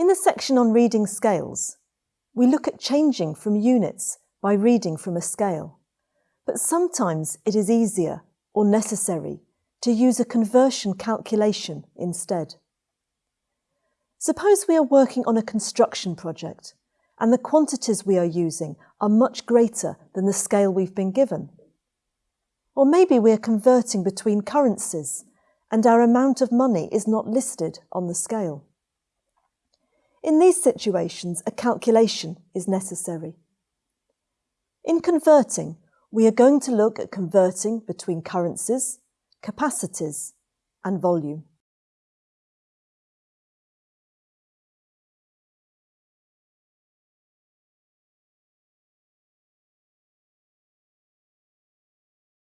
In the section on reading scales, we look at changing from units by reading from a scale. But sometimes it is easier or necessary to use a conversion calculation instead. Suppose we are working on a construction project and the quantities we are using are much greater than the scale we've been given. Or maybe we are converting between currencies and our amount of money is not listed on the scale. In these situations, a calculation is necessary. In converting, we are going to look at converting between currencies, capacities and volume.